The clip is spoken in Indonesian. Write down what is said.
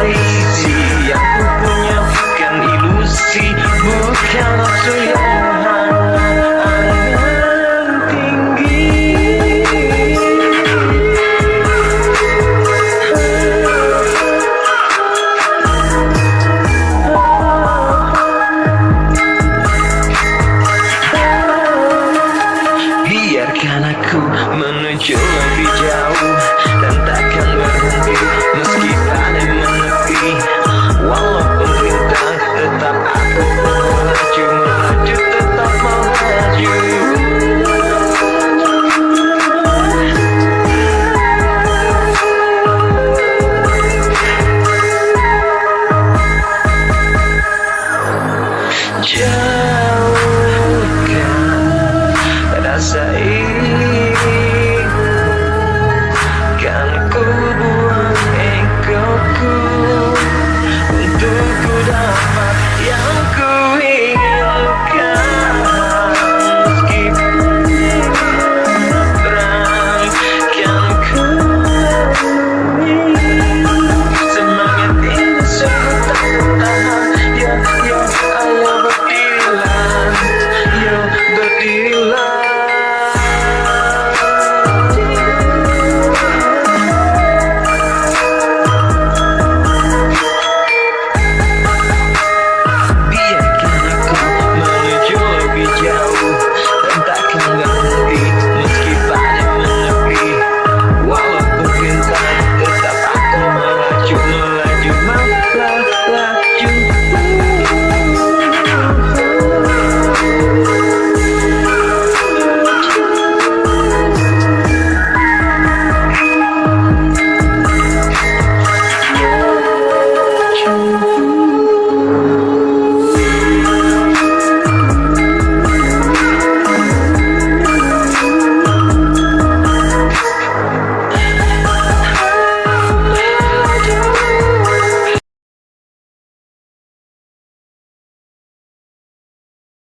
reality Yang punya bukan ilusi Bukan nafsu menuju lebih jauh